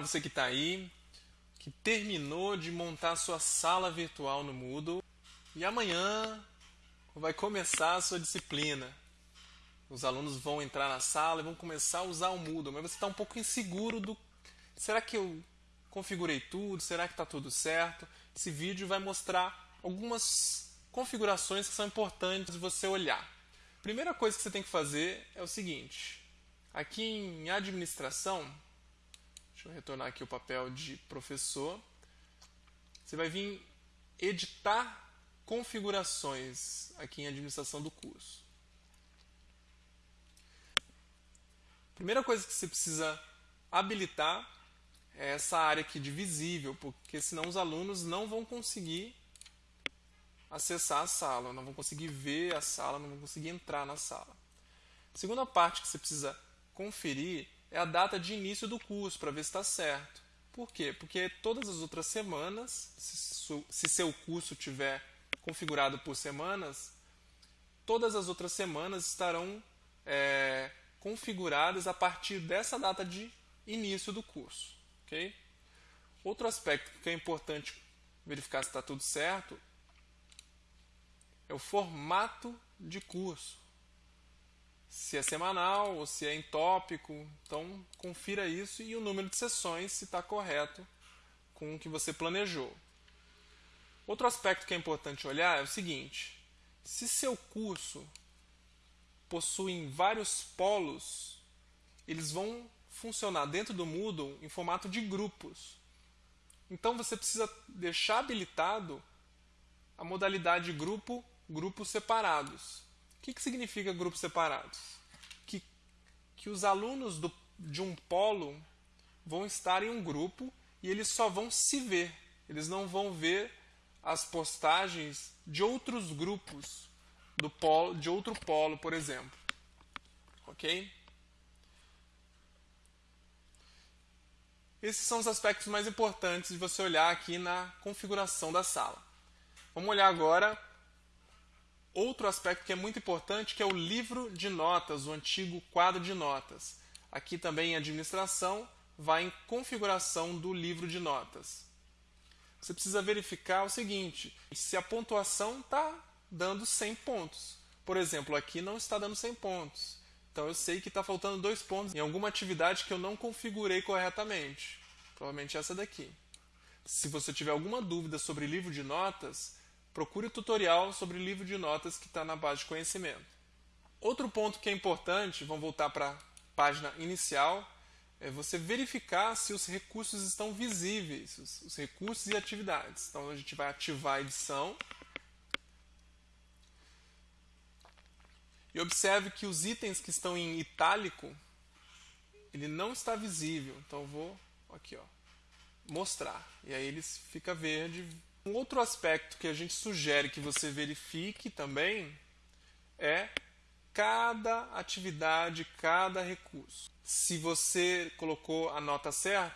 você que está aí, que terminou de montar sua sala virtual no Moodle e amanhã vai começar a sua disciplina. Os alunos vão entrar na sala e vão começar a usar o Moodle, mas você está um pouco inseguro do será que eu configurei tudo? Será que está tudo certo? Esse vídeo vai mostrar algumas configurações que são importantes você olhar. Primeira coisa que você tem que fazer é o seguinte: aqui em administração, deixa eu retornar aqui o papel de professor, você vai vir editar configurações aqui em administração do curso. Primeira coisa que você precisa habilitar é essa área aqui de visível, porque senão os alunos não vão conseguir acessar a sala, não vão conseguir ver a sala, não vão conseguir entrar na sala. A segunda parte que você precisa conferir é a data de início do curso, para ver se está certo. Por quê? Porque todas as outras semanas, se seu curso tiver configurado por semanas, todas as outras semanas estarão é, configuradas a partir dessa data de início do curso. Okay? Outro aspecto que é importante verificar se está tudo certo é o formato de curso. Se é semanal ou se é em tópico. Então, confira isso e o número de sessões se está correto com o que você planejou. Outro aspecto que é importante olhar é o seguinte: se seu curso possui vários polos, eles vão funcionar dentro do Moodle em formato de grupos. Então você precisa deixar habilitado a modalidade grupo, grupos separados. Que, que significa grupos separados? Que, que os alunos do, de um polo vão estar em um grupo e eles só vão se ver. Eles não vão ver as postagens de outros grupos do polo, de outro polo, por exemplo. Ok? Esses são os aspectos mais importantes de você olhar aqui na configuração da sala. Vamos olhar agora outro aspecto que é muito importante, que é o livro de notas, o antigo quadro de notas. Aqui também em administração, vai em configuração do livro de notas. Você precisa verificar o seguinte, se a pontuação está dando 100 pontos. Por exemplo, aqui não está dando 100 pontos. Então eu sei que está faltando dois pontos em alguma atividade que eu não configurei corretamente. Provavelmente essa daqui. Se você tiver alguma dúvida sobre livro de notas, procure o tutorial sobre livro de notas que está na base de conhecimento. Outro ponto que é importante, vamos voltar para a página inicial, é você verificar se os recursos estão visíveis, os, os recursos e atividades. Então a gente vai ativar a edição E observe que os itens que estão em itálico, ele não está visível. Então eu vou aqui, ó, mostrar. E aí ele fica verde. Um outro aspecto que a gente sugere que você verifique também é cada atividade, cada recurso. Se você colocou a nota certa,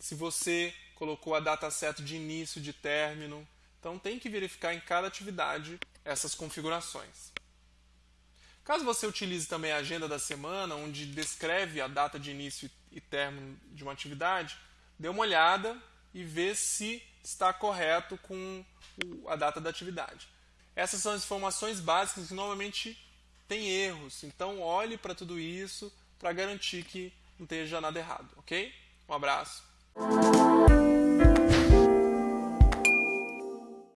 se você colocou a data certa de início, de término, então tem que verificar em cada atividade essas configurações. Caso você utilize também a agenda da semana, onde descreve a data de início e término de uma atividade, dê uma olhada e vê se está correto com a data da atividade. Essas são as informações básicas que normalmente têm erros, então olhe para tudo isso para garantir que não esteja nada errado, ok? Um abraço.